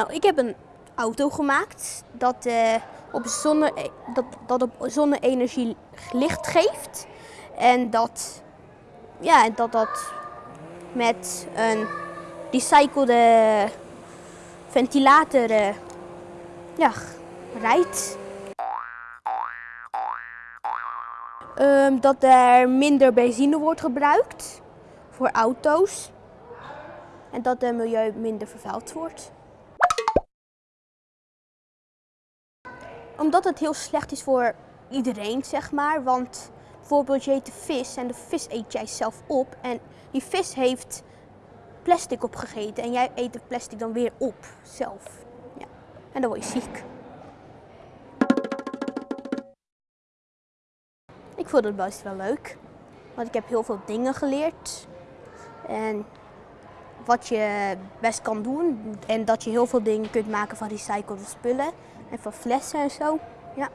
Nou, ik heb een auto gemaakt dat, eh, op, zonne, dat, dat op zonne-energie licht geeft. En dat, ja, dat dat met een recyclede ventilator eh, ja, rijdt. Ehm, dat er minder benzine wordt gebruikt voor auto's. En dat het milieu minder vervuild wordt. Omdat het heel slecht is voor iedereen, zeg maar. Want bijvoorbeeld je eet de vis en de vis eet jij zelf op. En die vis heeft plastic opgegeten en jij eet de plastic dan weer op zelf. Ja. En dan word je ziek. Ik vond het best wel leuk. Want ik heb heel veel dingen geleerd. En wat je best kan doen. En dat je heel veel dingen kunt maken van recyclede spullen. En van flessen en zo. Ja.